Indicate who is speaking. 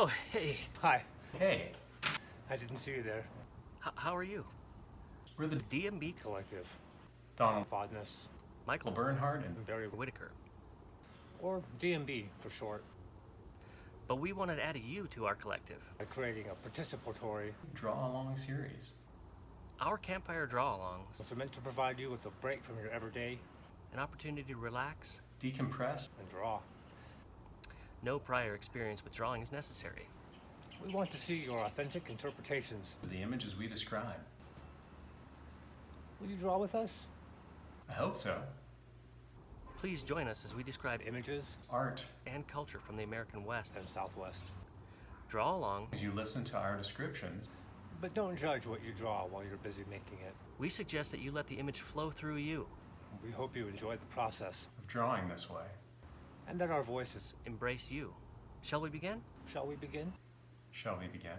Speaker 1: Oh, hey.
Speaker 2: Hi.
Speaker 3: Hey,
Speaker 2: I didn't see you there.
Speaker 1: H how are you?
Speaker 3: we're the
Speaker 1: DMB
Speaker 2: Collective.
Speaker 3: Donald
Speaker 2: Fondness.
Speaker 1: Michael
Speaker 3: Bernhard and
Speaker 2: Barry
Speaker 1: Whitaker.
Speaker 2: or DMB for short.
Speaker 1: But we wanted to add a you to our collective.
Speaker 2: By creating a participatory
Speaker 3: Draw Along series.
Speaker 1: Our campfire draw-alongs,
Speaker 2: are meant to provide you with a break from your everyday
Speaker 1: an opportunity to relax.
Speaker 3: Decompress.
Speaker 2: and draw.
Speaker 1: No prior experience with drawing is necessary.
Speaker 2: We want to see your authentic interpretations.
Speaker 3: of The images we describe.
Speaker 2: Will you draw with us?
Speaker 3: I hope so.
Speaker 1: Please join us as we describe
Speaker 2: Images
Speaker 3: Art,
Speaker 1: and culture from the American West.
Speaker 2: and Southwest.
Speaker 1: Draw along,
Speaker 3: as you listen to our descriptions,
Speaker 2: But don't judge what you draw while you're busy making it.
Speaker 1: we suggest that you let the image flow through you.
Speaker 2: We hope you enjoy the process
Speaker 3: of drawing this way.
Speaker 2: And that our voices.
Speaker 1: Embrace you. Shall we begin?
Speaker 2: Shall we begin?
Speaker 3: Shall we begin?